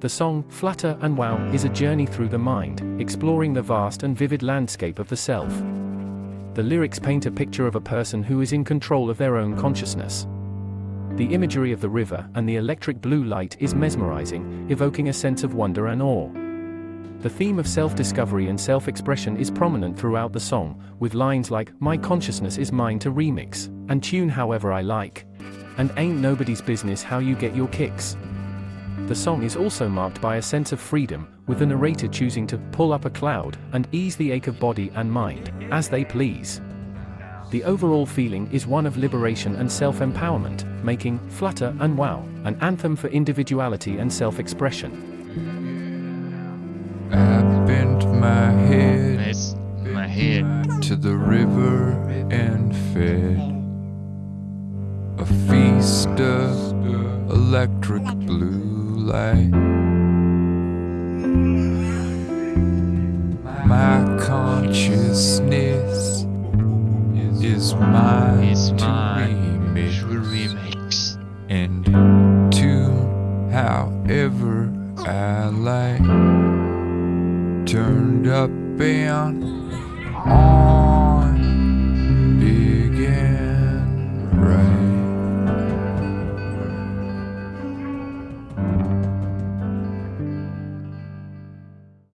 The song, Flutter and Wow, is a journey through the mind, exploring the vast and vivid landscape of the self. The lyrics paint a picture of a person who is in control of their own consciousness. The imagery of the river and the electric blue light is mesmerizing, evoking a sense of wonder and awe. The theme of self-discovery and self-expression is prominent throughout the song, with lines like, My consciousness is mine to remix, and tune however I like. And ain't nobody's business how you get your kicks. The song is also marked by a sense of freedom, with the narrator choosing to pull up a cloud and ease the ache of body and mind, as they please. The overall feeling is one of liberation and self-empowerment, making Flutter and Wow an anthem for individuality and self-expression. I bent my head Nice. My head. to the river and fed a feast of electric blue light. My consciousness is mine Is to mine. remix remix. and tune however I like. Turned up and on.